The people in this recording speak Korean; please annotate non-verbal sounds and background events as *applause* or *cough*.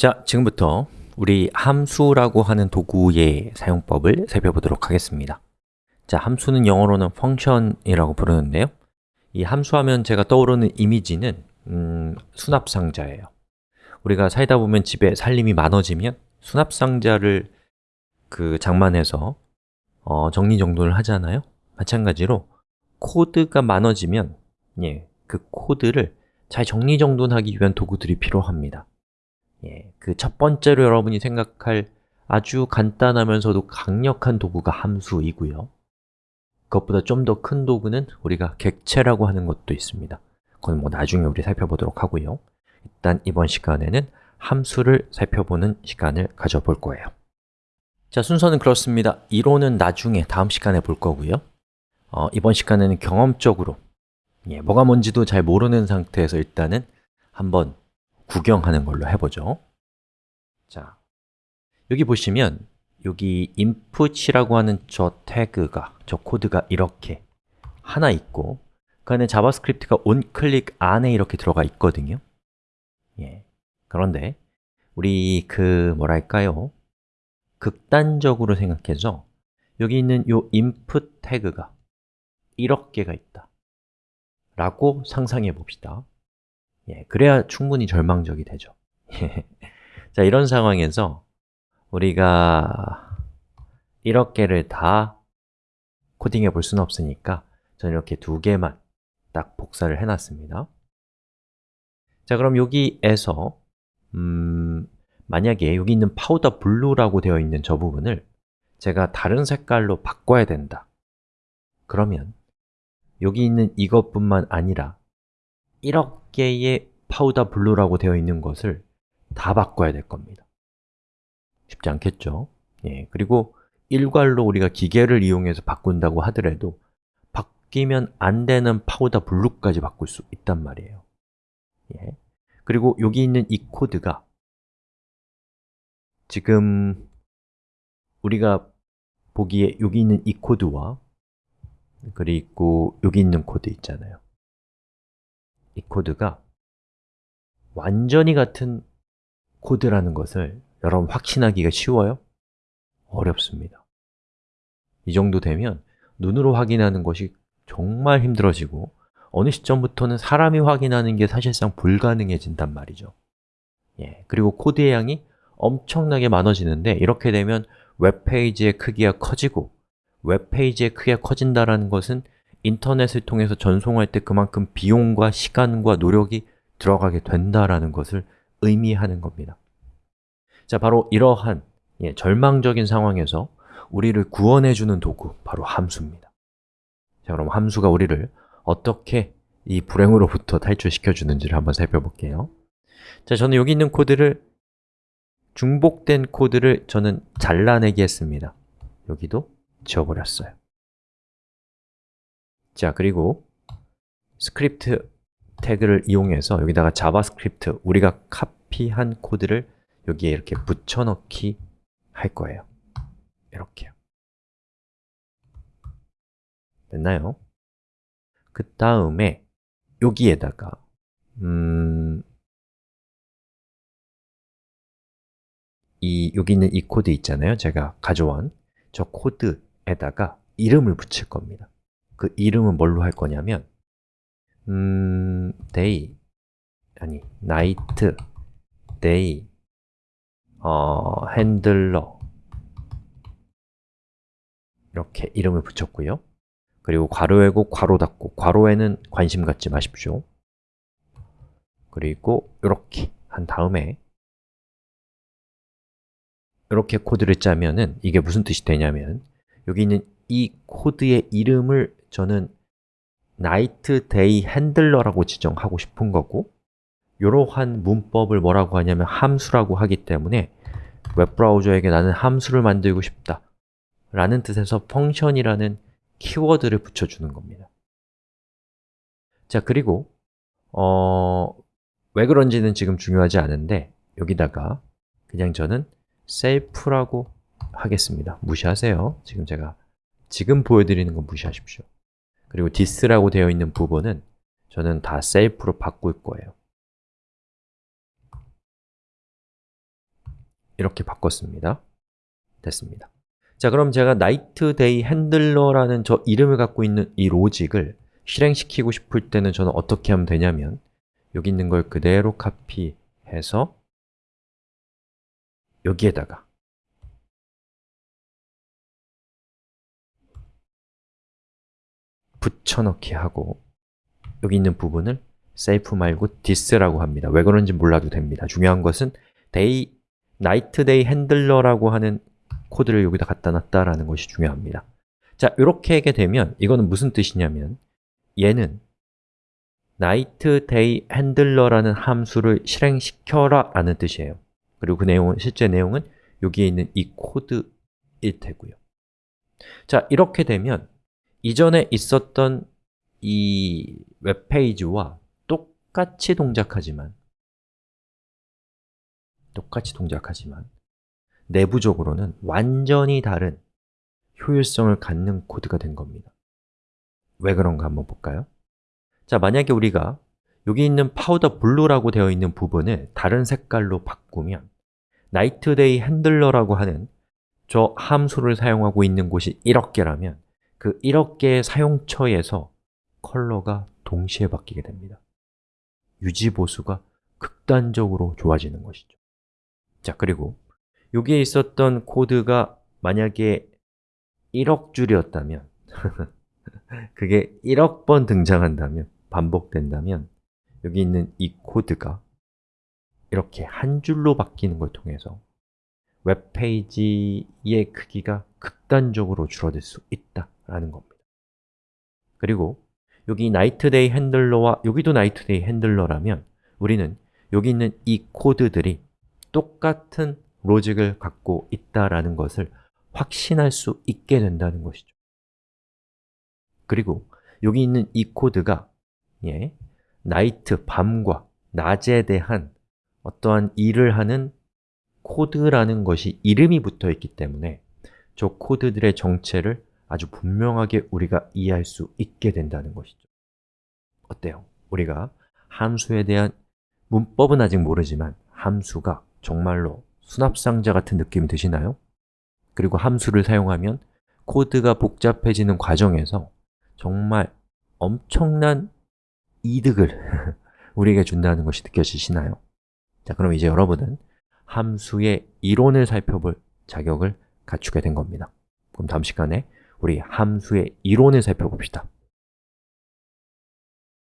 자, 지금부터 우리 함수라고 하는 도구의 사용법을 살펴보도록 하겠습니다. 자, 함수는 영어로는 function이라고 부르는데요. 이 함수하면 제가 떠오르는 이미지는 음, 수납상자예요. 우리가 살다 보면 집에 살림이 많아지면 수납상자를 그 장만해서 어, 정리정돈을 하잖아요. 마찬가지로 코드가 많아지면 예, 그 코드를 잘 정리정돈하기 위한 도구들이 필요합니다 예, 그 첫 번째로 여러분이 생각할 아주 간단하면서도 강력한 도구가 함수이고요. 그것보다 좀 더 큰 도구는 우리가 객체라고 하는 것도 있습니다. 그건 뭐 나중에 우리 살펴보도록 하고요. 일단 이번 시간에는 함수를 살펴보는 시간을 가져볼 거예요. 자, 순서는 그렇습니다. 이론은 나중에 다음 시간에 볼 거고요. 어, 이번 시간에는 경험적으로 예, 뭐가 뭔지도 잘 모르는 상태에서 일단은 한번 구경하는 걸로 해보죠 자, 여기 보시면 여기 input이라고 하는 저 태그가, 저 코드가 이렇게 하나 있고 그 안에 JavaScript가 onClick 안에 이렇게 들어가 있거든요 예. 그런데 우리 그 뭐랄까요? 극단적으로 생각해서 여기 있는 이 input 태그가 이렇게가 있다 라고 상상해 봅시다 예, 그래야 충분히 절망적이 되죠. *laughs* 자, 이런 상황에서 우리가 이렇게를 다 코딩해 볼 수는 없으니까 저는 이렇게 두 개만 딱 복사를 해놨습니다. 자, 그럼 여기에서 음, 만약에 여기 있는 powder blue라고 되어 있는 저 부분을 제가 다른 색깔로 바꿔야 된다. 그러면 여기 있는 이것뿐만 아니라 이렇게의 powder blue라고 되어 있는 것을 다 바꿔야 될 겁니다 쉽지 않겠죠? 예, 그리고 일괄로 우리가 기계를 이용해서 바꾼다고 하더라도 바뀌면 안 되는 powder blue까지 바꿀 수 있단 말이에요 예. 그리고 여기 있는 이 코드가 지금 우리가 보기에 여기 있는 이 코드와 그리고 여기 있는 코드 있잖아요 이 코드가 완전히 같은 코드라는 것을 여러분 확신하기가 쉬워요? 어렵습니다 이 정도 되면 눈으로 확인하는 것이 정말 힘들어지고 어느 시점부터는 사람이 확인하는 게 사실상 불가능해진단 말이죠 예, 그리고 코드의 양이 엄청나게 많아지는데 이렇게 되면 웹페이지의 크기가 커지고 웹페이지의 크기가 커진다는 것은 인터넷을 통해서 전송할 때 그만큼 비용과 시간과 노력이 들어가게 된다라는 것을 의미하는 겁니다. 자, 바로 이러한 예, 절망적인 상황에서 우리를 구원해주는 도구, 바로 함수입니다. 자, 그럼 함수가 우리를 어떻게 이 불행으로부터 탈출시켜 주는지를 한번 살펴볼게요. 자, 저는 여기 있는 코드를 중복된 코드를 저는 잘라내기 했습니다. 여기도 지워버렸어요 자, 그리고 스크립트 태그를 이용해서 여기다가 JavaScript, 우리가 카피한 코드를 여기에 이렇게 붙여넣기 할 거예요. 이렇게요. 됐나요? 그 다음에 여기에다가 음, 이 여기 있는 이 코드 있잖아요. 제가 가져온 저 코드에다가 이름을 붙일 겁니다 그 이름은 뭘로 할 거냐면 음, day 아니, night, day, 어, handler 이렇게 이름을 붙였고요. 그리고 괄호 열고 괄호 닫고 괄호에는 관심 갖지 마십시오. 그리고 이렇게 한 다음에 이렇게 코드를 짜면은 이게 무슨 뜻이 되냐면 여기 있는 이 코드의 이름을 저는 night, day, handler라고 지정하고 싶은 거고 이러한 문법을 뭐라고 하냐면 함수라고 하기 때문에 웹브라우저에게 나는 함수를 만들고 싶다 라는 뜻에서 펑션이라는 키워드를 붙여주는 겁니다. 자, 그리고 어, 왜 그런지는 지금 중요하지 않은데 여기다가 그냥 저는 self라고 하겠습니다. 무시하세요. 지금 제가 지금 보여드리는 건 무시하십시오 그리고 this라고 되어 있는 부분은 저는 다 self로 바꿀 거예요. 이렇게 바꿨습니다. 됐습니다. 자 그럼 제가 night day handler라는 저 이름을 갖고 있는 이 로직을 실행시키고 싶을 때는 저는 어떻게 하면 되냐면 여기 있는 걸 그대로 카피해서 여기에다가 붙여넣기 하고 여기 있는 부분을 safe 말고 this라고 합니다. 왜 그런지 몰라도 됩니다. 중요한 것은 day, night day handler라고 하는 코드를 여기다 갖다 놨다라는 것이 중요합니다. 자, 이렇게 하게 되면 이거는 무슨 뜻이냐면 얘는 night day handler라는 함수를 실행시켜라 라는 뜻이에요. 그리고 그 내용은, 실제 내용은 여기에 있는 이 코드일 테고요. 자, 이렇게 되면 이전에 있었던 이 웹페이지와 똑같이 동작하지만 똑같이 동작하지만 내부적으로는 완전히 다른 효율성을 갖는 코드가 된 겁니다 왜 그런가 한번 볼까요? 자, 만약에 우리가 여기 있는 powder blue라고 되어 있는 부분을 다른 색깔로 바꾸면 night day handler라고 하는 저 함수를 사용하고 있는 곳이 1억 개라면 그 1억 개의 사용처에서 컬러가 동시에 바뀌게 됩니다. 유지 보수가 극단적으로 좋아지는 것이죠. 자, 그리고 여기에 있었던 코드가 만약에 1억 줄이었다면 *laughs* 그게 1억 번 등장한다면, 반복된다면 여기 있는 이 코드가 이렇게 한 줄로 바뀌는 걸 통해서 웹페이지의 크기가 극단적으로 줄어들 수 있다라는 겁니다. 그리고 여기 day handler와 여기도 day handler라면 우리는 여기 있는 이 코드들이 똑같은 로직을 갖고 있다라는 것을 확신할 수 있게 된다는 것이죠. 그리고 여기 있는 이 코드가 예, 나이트, 밤과 낮에 대한 어떠한 일을 하는 코드라는 것이 이름이 붙어 있기 때문에 저 코드들의 정체를 아주 분명하게 우리가 이해할 수 있게 된다는 것이죠 어때요? 우리가 함수에 대한 문법은 아직 모르지만 함수가 정말로 수납상자 같은 느낌이 드시나요? 그리고 함수를 사용하면 코드가 복잡해지는 과정에서 정말 엄청난 이득을 *laughs* 우리에게 준다는 것이 느껴지시나요? 자, 그럼 이제 여러분은 함수의 이론을 살펴볼 자격을 갖추게 된 겁니다. 그럼 다음 시간에 우리 함수의 이론을 살펴봅시다